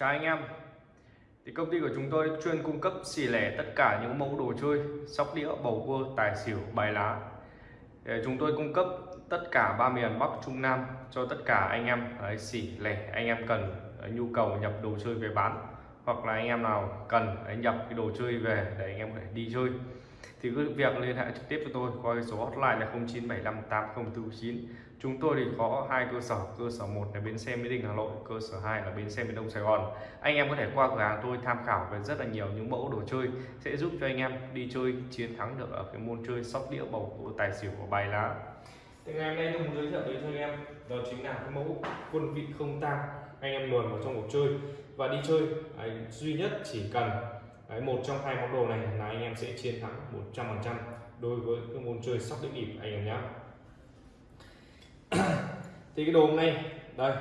Chào anh em. Thì công ty của chúng tôi chuyên cung cấp xỉ lẻ tất cả những mẫu đồ chơi sóc đĩa bầu cua tài xỉu bài lá. Để chúng tôi cung cấp tất cả ba miền Bắc Trung Nam cho tất cả anh em. Đấy, xỉ lẻ anh em cần nhu cầu nhập đồ chơi về bán hoặc là anh em nào cần đấy, nhập cái đồ chơi về để anh em có thể đi chơi. Thì cứ việc liên hệ trực tiếp cho tôi qua số hotline là 09758049 chúng tôi thì có hai cơ sở cơ sở một là bến xe mỹ đình hà nội cơ sở 2 là bến xe miền đông sài gòn. Anh em có thể qua cửa hàng tôi tham khảo về rất là nhiều những mẫu đồ chơi sẽ giúp cho anh em đi chơi chiến thắng được ở cái môn chơi sóc đĩa bầu cua tài xỉu của bài lá. Thì ngày hôm nay tôi muốn giới thiệu đến cho anh em đó chính là cái mẫu quân vị không tang. Anh em luồn vào trong cuộc chơi và đi chơi đấy, duy nhất chỉ cần đấy, một trong hai món đồ này là anh em sẽ chiến thắng 100% đối với cái môn chơi sóc đĩa bịp anh em nhé thì cái đồ hôm nay đây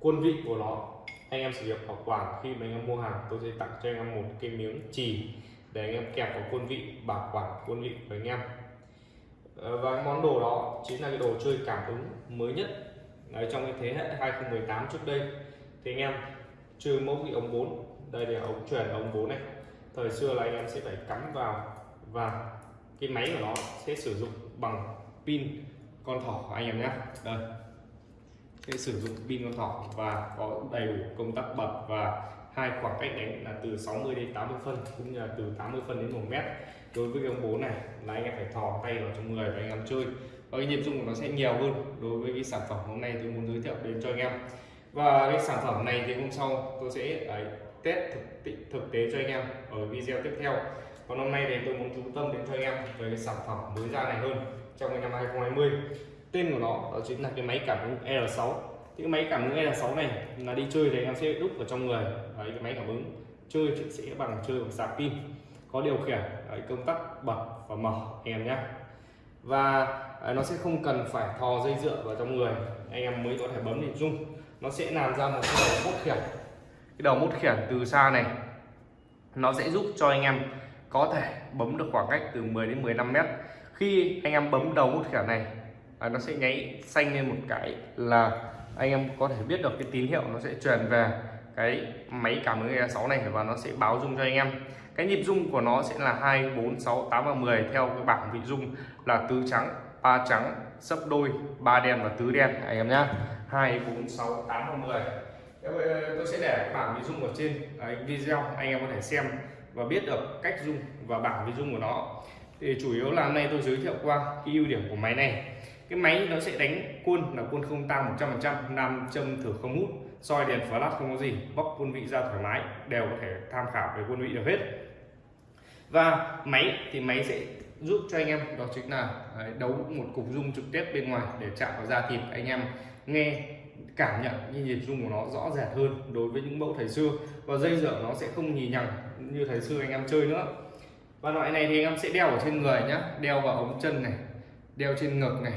quân vị của nó. Anh em sử dụng bảo quản khi mà anh em mua hàng tôi sẽ tặng cho anh em một cái miếng chì để anh em kẹp vào quân vị bảo quản quân vị của anh em. Ờ, và món đồ đó chính là cái đồ chơi cảm ứng mới nhất Đấy, trong cái thế hệ 2018 trước đây. Thì anh em chơi mẫu vị ống 4 đây là ống chuyển ống 4 này. Thời xưa là anh em sẽ phải cắm vào và cái máy của nó sẽ sử dụng bằng pin con thỏ anh em nhé. Đây. Sẽ sử dụng pin con thỏ và có đầy đủ công tắc bật và hai khoảng cách đánh là từ 60 đến 80 phân cũng như là từ 80 phân đến 1 mét. Đối với cái ông bố này là anh em phải thò tay vào trong người và anh em chơi. Và cái nhịp dung của nó sẽ nhiều hơn đối với cái sản phẩm hôm nay tôi muốn giới thiệu đến cho anh em. Và cái sản phẩm này thì hôm sau tôi sẽ đấy, test thực, thực tế cho anh em ở video tiếp theo. Còn hôm nay thì tôi muốn chú tâm đến cho anh em về cái sản phẩm mới ra này hơn trong năm 2020 tên của nó đó chính là cái máy cảm ứng L6 thì cái máy cảm ứng L6 này là đi chơi thì anh em sẽ đúc vào trong người. Đấy, cái máy cảm ứng chơi sẽ bằng chơi bằng sạc pin có điều khiển đấy, công tắc bật và mở anh em nhé và đấy, nó sẽ không cần phải thò dây dựa vào trong người anh em mới có thể bấm để rung. Nó sẽ làm ra một cái đầu mốt khiển. Cái đầu mốt khiển từ xa này nó sẽ giúp cho anh em có thể bấm được khoảng cách từ 10 đến 15 mét khi anh em bấm đầu một thẻ này à, nó sẽ nháy xanh lên một cái là anh em có thể biết được cái tín hiệu nó sẽ truyền về cái máy cảm ứng E6 này và nó sẽ báo dung cho anh em. Cái nhịp dung của nó sẽ là 2 4 6 8 và 10 theo cái bảng vị dung là tứ trắng ba trắng sấp đôi ba đen và tứ đen. Anh em nhá. 2 4 6 8 và 10 tôi sẽ để bảng vị dung ở trên à, video anh em có thể xem và biết được cách dung và bảng vị dung của nó thì chủ yếu là hôm nay tôi giới thiệu qua cái ưu điểm của máy này. Cái máy nó sẽ đánh quân là quân không tăng 100% nam châm thử không hút, soi đèn flash không có gì, bóc quân vị ra thoải mái, đều có thể tham khảo về quân vị được hết. Và máy thì máy sẽ giúp cho anh em, đó chính là đấu một cục rung trực tiếp bên ngoài để chạm vào da thịt. Anh em nghe, cảm nhận như nhịp rung của nó rõ rệt hơn đối với những mẫu thời xưa và dây dở nó sẽ không nhì nhằng như thời xưa anh em chơi nữa và loại này thì anh em sẽ đeo ở trên người nhá. Đeo vào ống chân này đeo trên ngực này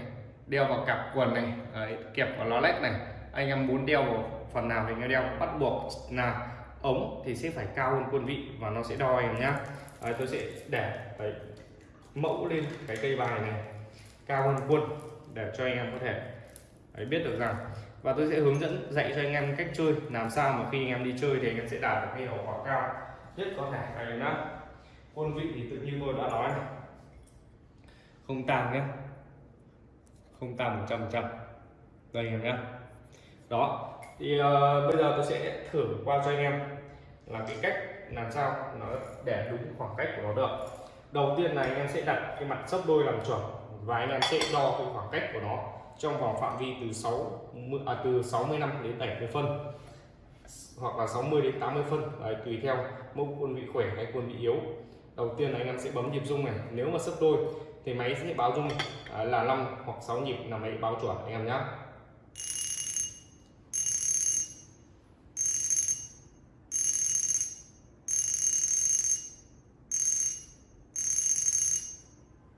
đeo vào cặp quần này Đấy, kẹp vào ló lách này. Anh em muốn đeo vào phần nào thì anh đeo bắt buộc là ống thì sẽ phải cao hơn quân vị và nó sẽ đo anh em nhá. Đấy, tôi sẽ để Đấy, mẫu lên cái cây bài này cao hơn quân để cho anh em có thể Đấy, biết được rằng. Và tôi sẽ hướng dẫn dạy cho anh em cách chơi làm sao mà khi anh em đi chơi thì anh em sẽ đạt được cái hiệu quả cao nhất có thể anh em nhá quân vị thì tự nhiên tôi đã nói này. Không tàn nhé. Không tàn một trăm trăm. Đây anh em nhé. Đó. Thì uh, bây giờ tôi sẽ thử qua cho anh em là cái cách làm sao nó để đúng khoảng cách của nó được. Đầu tiên là anh em sẽ đặt cái mặt sấp đôi làm chuẩn và anh em sẽ đo cái khoảng cách của nó trong vòng phạm vi từ 6 à, từ 65 đến 70 phân hoặc là 60 đến 80 phân. Đấy, tùy theo mẫu quân vị khỏe hay quân vị yếu đầu tiên là anh em sẽ bấm nhịp rung này. Nếu mà sấp đôi thì máy sẽ báo rung à, là 5 hoặc 6 nhịp là máy báo chuẩn, anh em nhé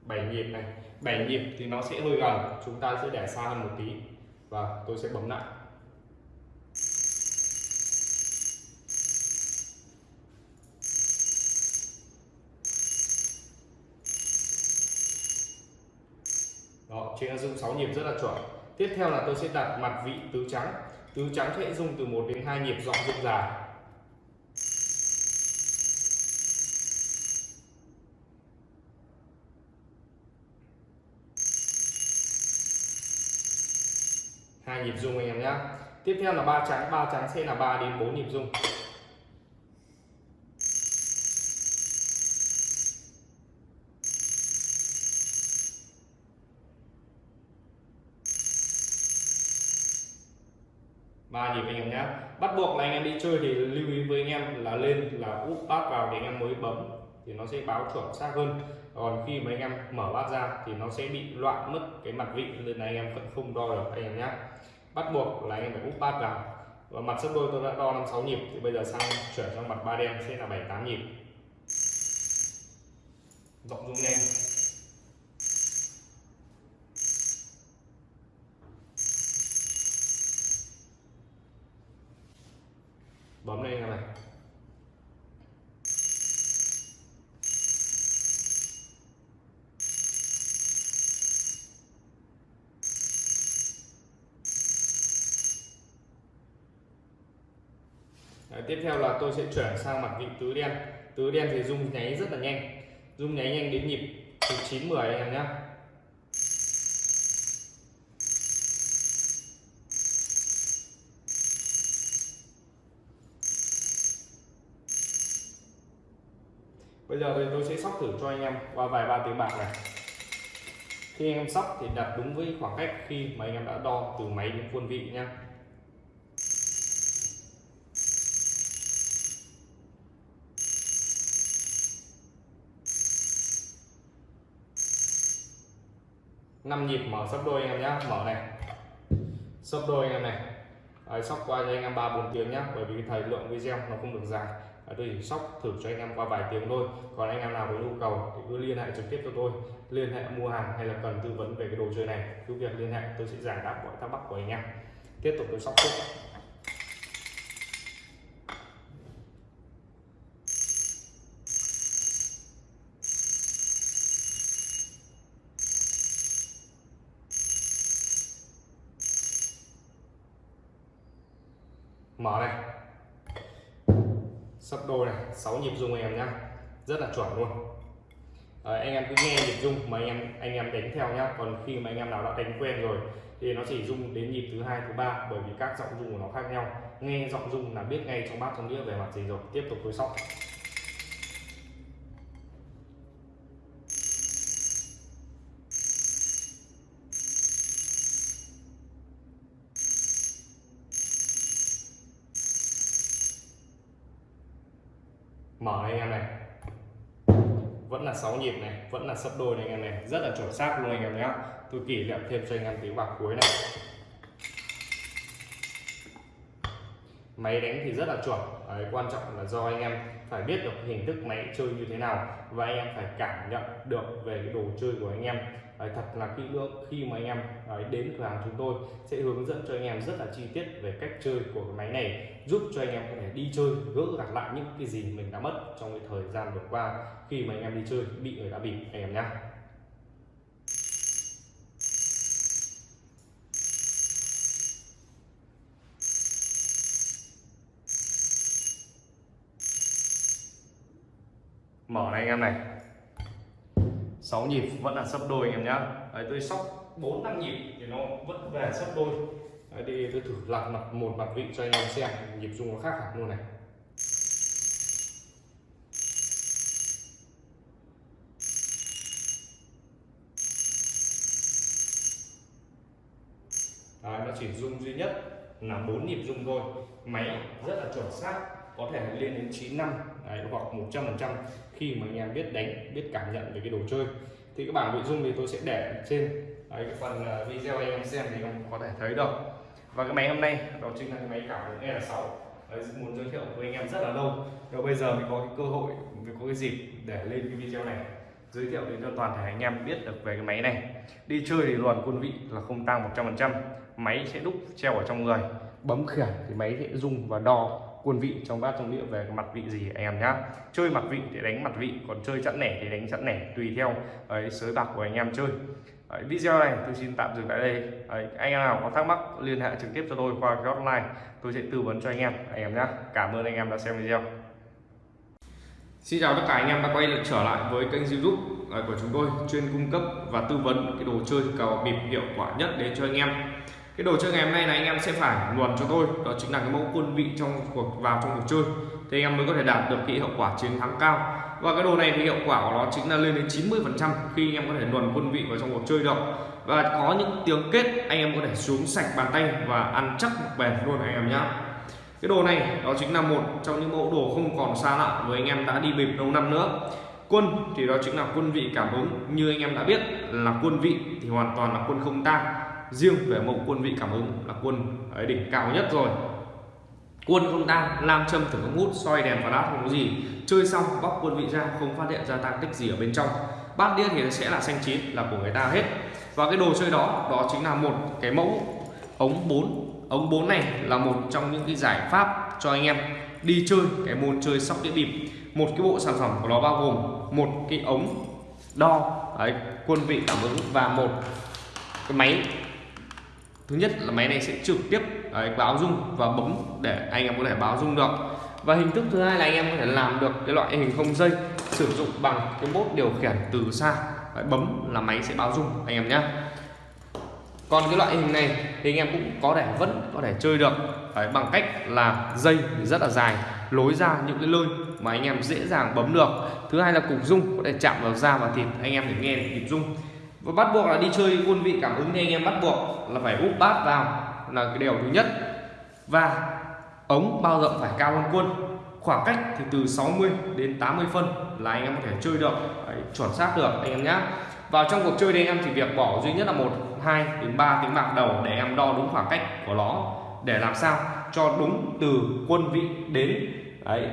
bảy nhịp này. Bảy nhịp thì nó sẽ hơi gần, chúng ta sẽ để xa hơn một tí. Và tôi sẽ bấm lại. trên dung 6 nhịp rất là chuẩn. Tiếp theo là tôi sẽ đặt mặt vị tứ trắng. Tứ trắng sẽ dùng từ 1 đến 2 nhịp dọn rung dài. Hai nhịp dung anh em nhé tiếp theo là ba trắng. Ba trắng sẽ là 3 đến 4 nhịp dung ba nhịp anh em nhé. Bắt buộc là anh em đi chơi thì lưu ý với anh em là lên là úp bát vào để anh em mới bấm thì nó sẽ báo chuẩn xác hơn. Còn khi mà anh em mở bát ra thì nó sẽ bị loạn mất cái mặt vị nên là anh em vẫn không đo được anh em nhé. Bắt buộc là anh em phải úp bát vào. Và mặt sấp đôi tôi đã đo năm sáu nhịp, thì bây giờ sang chuyển sang mặt ba đen sẽ là bảy tám nhịp. Rộng rung nhanh bấm lên này. Đấy, tiếp theo là tôi sẽ chuyển sang mặt vị tứ đen. Tứ đen thì rung nháy rất là nhanh. Rung nháy nhanh đến nhịp từ 9 10 anh em nhé bây giờ thì tôi sẽ sóc thử cho anh em qua vài ba tiếng bạc này. Khi anh em sóc thì đặt đúng với khoảng cách khi mà anh em đã đo từ máy đến quân vị nhé năm nhịp mở sấp đôi anh em nhé mở này. Sấp đôi anh em này. Đấy, sóc qua cho anh em ba bốn tiếng nhé bởi vì thời lượng video nó không được dài tôi chỉ sóc thử cho anh em qua vài tiếng thôi. Còn anh em nào có nhu cầu thì cứ liên hệ trực tiếp cho tôi. Liên hệ mua hàng hay là cần tư vấn về cái đồ chơi này, cứ việc liên hệ, tôi sẽ giải đáp mọi thắc mắc của anh em. Tiếp tục tôi sóc tiếp mở này sấp đôi này 6 nhịp rung anh em nhá. Rất là chuẩn luôn. À, anh em cứ nghe nhịp rung mà anh em anh em đánh theo nhá. Còn khi mà anh em nào đã đánh quen rồi thì nó chỉ rung đến nhịp thứ hai thứ ba bởi vì các giọng rung của nó khác nhau. Nghe giọng rung là biết ngay trong bát trong đĩa về mặt gì rồi. Tiếp tục tôi sóc. Mở anh em này. Vẫn là 6 nhịp này, vẫn là sấp đôi này anh em này. Rất là chuẩn xác luôn anh em nhé tôi kỷ niệm thêm cho anh em tiếng bạc cuối này. Máy đánh thì rất là chuẩn. Đấy, quan trọng là do anh em phải biết được hình thức máy chơi như thế nào và anh em phải cảm nhận được về cái đồ chơi của anh em. Đấy, thật là kỹ lưỡng khi mà anh em đấy, đến cửa hàng chúng tôi sẽ hướng dẫn cho anh em rất là chi tiết về cách chơi của cái máy này giúp cho anh em có thể đi chơi gỡ gạt lại những cái gì mình đã mất trong cái thời gian vừa qua khi mà anh em đi chơi bị người ta bị anh em nhé mở này anh em này. 6 nhịp vẫn là sấp đôi anh em nhá. Đấy, tôi sóc 4 năm nhịp thì nó vẫn về sấp đôi. Đấy, đi tôi thử lặp mặt một mặt vị cho anh em xem. Nhịp rung nó khác hẳn luôn này. Đấy, nó chỉ rung duy nhất là bốn nhịp rung thôi. Máy rất là chuẩn xác có thể lên đến 9 năm. Đấy, hoặc 100 phần trăm khi mà anh em biết đánh biết cảm nhận về cái đồ chơi. Thì cái bảng nội dung thì tôi sẽ để trên. Đấy, cái phần ờ, video anh em xem thì anh có thể thấy được. Và cái máy hôm nay đó chính là cái máy cảm ứng L6 đấy, muốn giới thiệu với anh em rất là lâu. Rồi bây giờ mình có cái cơ hội mình có cái dịp để lên cái video này giới thiệu đến cho toàn thể anh em biết được về cái máy này. Đi chơi thì luồn quân vị là không tăng 100% máy sẽ đúc treo ở trong người. Bấm khiển thì máy sẽ rung và đo quân vị trong bát trong đĩa về mặt vị gì anh em nhá? Chơi mặt vị thì đánh mặt vị còn chơi chẵn nẻ thì đánh chẵn nẻ tùy theo ấy sới bạc của anh em chơi. Đấy, video này tôi xin tạm dừng tại đây. Đấy, anh em nào có thắc mắc liên hệ trực tiếp cho tôi qua cái hotline tôi sẽ tư vấn cho anh em anh em nhé cảm ơn anh em đã xem video. Xin chào tất cả anh em đã quay trở lại với kênh youtube của chúng tôi chuyên cung cấp và tư vấn cái đồ chơi cào bịp hiệu quả nhất đến cho anh em cái đồ chơi ngày hôm nay là anh em sẽ phải luồn cho tôi. Đó chính là cái mẫu quân vị trong cuộc, vào trong cuộc chơi. Thì anh em mới có thể đạt được cái hiệu quả chiến thắng cao. Và cái đồ này thì hiệu quả của nó chính là lên đến 90 phần trăm khi anh em có thể luồn quân vị vào trong cuộc chơi được. Và có những tiếng kết, anh em có thể xuống sạch bàn tay và ăn chắc một bền luôn anh em nhé cái đồ này, đó chính là một trong những mẫu đồ không còn xa lạ với anh em đã đi bịp lâu năm nữa. Quân thì đó chính là quân vị cảm ứng. Như anh em đã biết là quân vị thì hoàn toàn là quân không tang riêng về mẫu quân vị cảm ứng là quân ở đỉnh cao nhất rồi. Quân không tang lam châm thử không hút soi đèn và đát không có gì. Chơi xong bóc quân vị ra không phát hiện ra tăng tích gì ở bên trong. Bát đĩa thì sẽ là xanh chín là của người ta hết. Và cái đồ chơi đó đó chính là một cái mẫu ống 4 ống 4 này là một trong những cái giải pháp cho anh em đi chơi cái môn chơi sóc đĩa bịp. Một cái bộ sản phẩm của nó bao gồm một cái ống đo đấy, quân vị cảm ứng và một cái máy thứ nhất là máy này sẽ trực tiếp đấy, báo rung và bấm để anh em có thể báo rung được. Và hình thức thứ hai là anh em có thể làm được cái loại hình không dây sử dụng bằng cái bốt điều khiển từ xa. Đấy, bấm là máy sẽ báo rung anh em nhé còn cái loại hình này thì anh em cũng có thể vẫn có thể chơi được. Đấy, bằng cách là dây rất là dài lối ra những cái lơi mà anh em dễ dàng bấm được. Thứ hai là cục rung có thể chạm vào da và thịt anh em để nghe nhịp rung và bắt buộc là đi chơi quân vị cảm ứng thì anh em bắt buộc là phải úp bát vào là cái điều thứ nhất. Và ống bao rộng phải cao hơn quân. Khoảng cách thì từ 60 đến 80 phân là anh em có thể chơi được. Đấy, chuẩn xác được anh em nhé vào trong cuộc chơi thì anh em chỉ việc bỏ duy nhất là một hai đến 3 tiếng bạc đầu để em đo đúng khoảng cách của nó. Để làm sao cho đúng từ quân vị đến. Đấy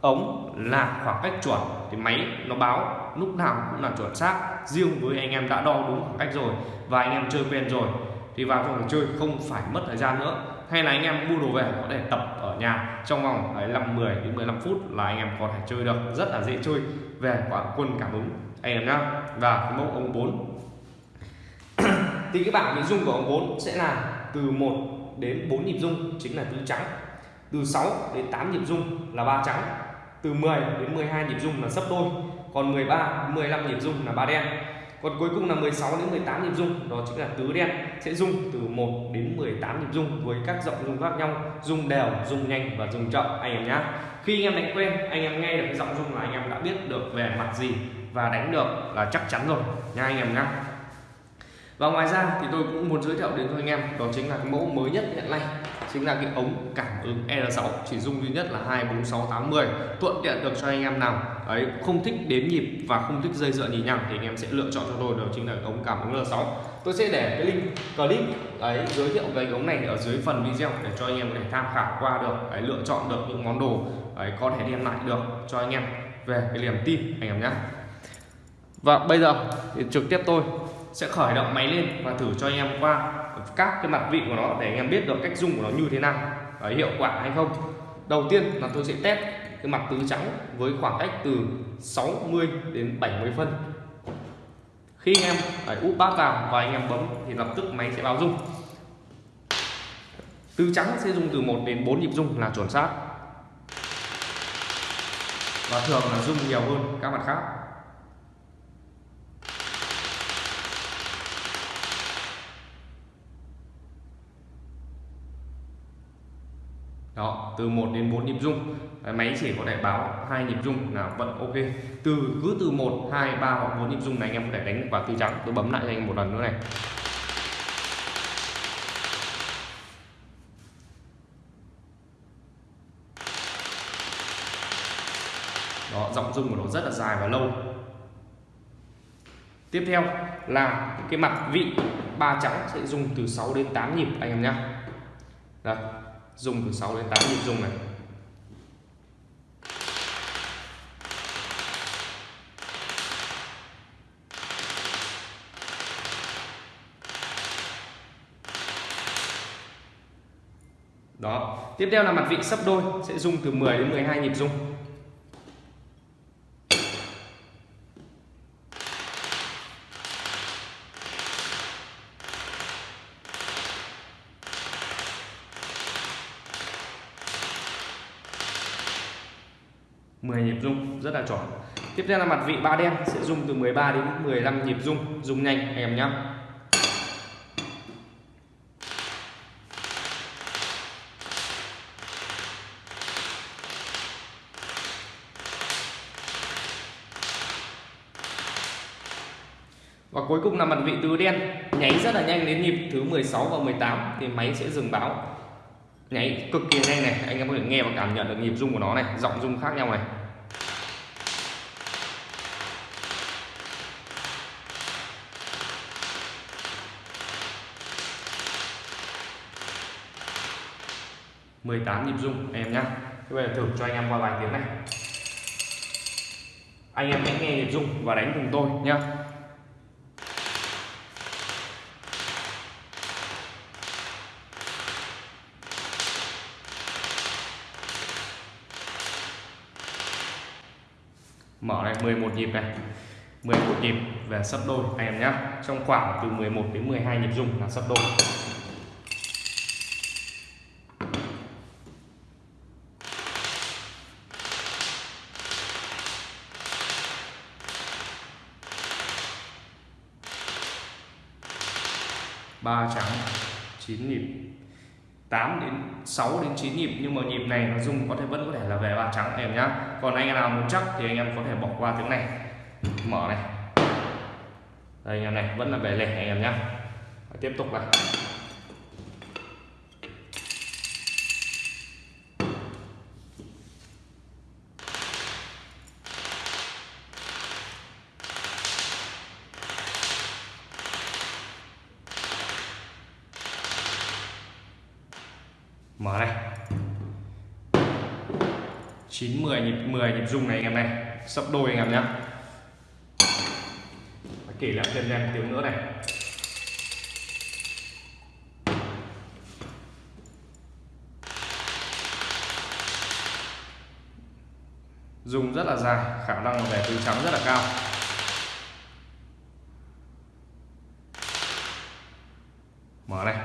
ống là khoảng cách chuẩn. Thì máy nó báo lúc nào cũng là chuẩn xác riêng với anh em đã đo đúng khoảng cách rồi và anh em chơi quen rồi thì vào trong cuộc chơi không phải mất thời gian nữa. Hay là anh em mua đồ về có thể tập ở nhà trong vòng đấy, 5 10 đến 15 phút là anh em có thể chơi được. Rất là dễ chơi về quả quân cảm ứng. Anh em nhá và cái mẫu ống 4 thì cái bảng nội dung của ống 4 sẽ là từ 1 đến 4 nhịp dung chính là tứ trắng. Từ 6 đến 8 nhịp dung là ba trắng. Từ 10 đến 12 nhịp dung là sấp đôi còn 13 đến 15 nhịp rung là ba đen. Còn cuối cùng là 16 đến 18 nhịp rung, đó chính là tứ đen, sẽ rung từ 1 đến 18 nhịp rung với các giọng rung khác nhau, rung đều, rung nhanh và rung chậm. Anh em nhé khi anh em đánh quen, anh em nghe được cái giọng rung là anh em đã biết được về mặt gì và đánh được là chắc chắn rồi. Nha anh em nhé và ngoài ra thì tôi cũng muốn giới thiệu đến cho anh em, đó chính là cái mẫu mới nhất hiện nay chính là cái ống cảm ứng R6 chỉ dung duy nhất là 2 4 6 8 10 thuận tiện được cho anh em nào. Ấy không thích đếm nhịp và không thích dây dựa nhì nhằng thì anh em sẽ lựa chọn cho tôi, đó chính là ống cảm ứng R6 tôi sẽ để cái link clip ấy giới thiệu về cái ống này ở dưới phần video để cho anh em có thể tham khảo qua được ấy lựa chọn được những món đồ ấy có thể đem lại được cho anh em về cái niềm tin anh em nhé và bây giờ thì trực tiếp tôi sẽ khởi động máy lên và thử cho anh em qua các cái mặt vị của nó để anh em biết được cách dùng của nó như thế nào và hiệu quả hay không. Đầu tiên là tôi sẽ test cái mặt tứ trắng với khoảng cách từ 60 đến 70 phân. Khi anh em phải úp bát vào và anh em bấm thì lập tức máy sẽ báo rung. Tứ trắng sẽ dùng từ 1 đến 4 nhịp rung là chuẩn xác. Và thường là rung nhiều hơn các mặt khác. Đó, từ 1 đến 4 nhịp rung. Máy chỉ có thể báo hai nhịp rung là vẫn ok. Từ cứ từ 1 2 3 hoặc 4 nhịp rung này anh em có thể đánh vào tư trắng tôi bấm lại cho anh một lần nữa này. Đó, giọng rung của nó rất là dài và lâu. Tiếp theo là cái mặt vị ba trắng sẽ dùng từ 6 đến 8 nhịp, anh em nhé đây dùng từ 6 đến 8 nhịp dùng này. Đó. Tiếp theo là mặt vị sấp đôi, sẽ dùng từ 10 đến 12 nhịp dung. 10 nhịp rung, rất là chuẩn tiếp theo là mặt vị ba đen, sẽ rung từ 13 đến 15 nhịp rung rung nhanh, anh em nhé Và cuối cùng là mặt vị tứ đen, nháy rất là nhanh đến nhịp thứ 16 và 18 thì máy sẽ dừng báo nháy cực kỳ nhanh này. Anh em có thể nghe và cảm nhận được nhịp rung của nó này, giọng rung khác nhau này. Mười tám nhịp rung em nhá. Bây giờ thử cho anh em qua vài tiếng này. Anh em hãy nghe nhịp rung và đánh cùng tôi nhá. Mở này 11 nhịp này. 11 nhịp về sấp đôi, anh em nhé trong khoảng từ 11 đến 12 nhịp rung là sấp đôi. Ba trắng 9 nhịp. 8 đến 6 đến 9 nhịp, nhưng mà nhịp này nó dùng có thể, vẫn có thể là về ba trắng em nhá còn anh em nào muốn chắc thì anh em có thể bỏ qua tiếng này. Mở này. Đây anh em này, vẫn là về lẻ anh em nhá. Tiếp tục này mở này 9 10 nhịp 10 nhịp rung này anh em này. Sấp đôi anh em nhé kể lại thêm em tiếng nữa này. Dùng rất là dài, khả năng về tứ trắng rất là cao mở này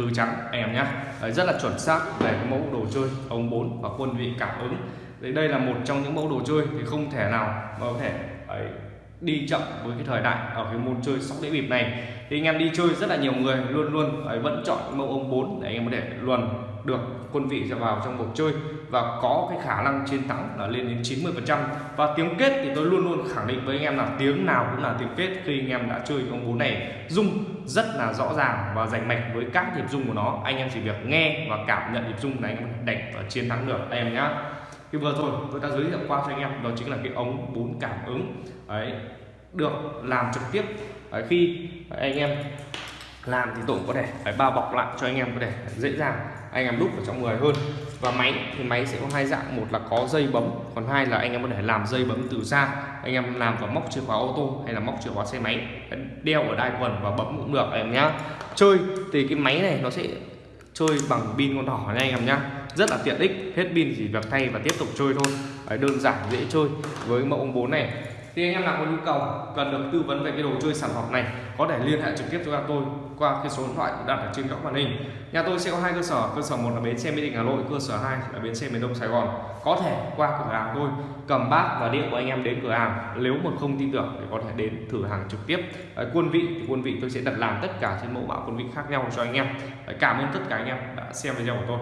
tứ trắng em nhé Đấy, rất là chuẩn xác về cái mẫu đồ chơi ống 4 và quân vị cảm ứng. Đấy, đây là một trong những mẫu đồ chơi thì không thể nào mà có thể ấy, đi chậm với cái thời đại ở cái môn chơi sóc đĩa bịp này. Thì anh em đi chơi rất là nhiều người luôn luôn ấy, vẫn chọn mẫu ống 4 để anh em có thể luồn được quân vị ra vào trong cuộc chơi và có cái khả năng chiến thắng là lên đến 90 phần trăm. Và tiếng kết thì tôi luôn luôn khẳng định với anh em là tiếng nào cũng là tiếng kết khi anh em đã chơi ông bốn này. Dung rất là rõ ràng và rành mạch với các nhịp dung của nó. Anh em chỉ việc nghe và cảm nhận nhịp dung này anh em đánh và chiến thắng được. Anh em nhá. Thì vừa rồi tôi đã giới thiệu qua cho anh em đó chính là cái ống bốn cảm ứng. Ấy được làm trực tiếp. Ấy, khi anh em làm thì tổ có thể phải bao bọc lại cho anh em có thể dễ dàng anh em đúc ở trong người hơn. Và máy thì máy sẽ có hai dạng một là có dây bấm còn hai là anh em có thể làm dây bấm từ xa anh em làm vào móc chìa khóa ô tô hay là móc chìa khóa xe máy đeo ở đai quần và bấm cũng được anh em nhá. Chơi thì cái máy này nó sẽ chơi bằng pin con đỏ nha anh em nhá. Rất là tiện ích hết pin chỉ việc thay và tiếp tục chơi thôi. Đấy, đơn giản dễ chơi. Với mẫu ông bốn này. Thì anh em nào có nhu cầu cần được tư vấn về cái đồ chơi sản phẩm này có thể liên hệ trực tiếp cho tôi qua cái số điện thoại đặt ở trên góc màn hình. Nhà tôi sẽ có hai cơ sở cơ sở một là bến xe mỹ đình hà nội cơ sở hai là bến xe miền đông sài gòn. Có thể qua cửa hàng tôi cầm bát và điện của anh em đến cửa hàng. Nếu mà không tin tưởng thì có thể đến thử hàng trực tiếp. Đấy, quân vị thì quân vị tôi sẽ đặt làm tất cả trên mẫu mã quân vị khác nhau cho anh em. Đấy, cảm ơn tất cả anh em đã xem video của tôi.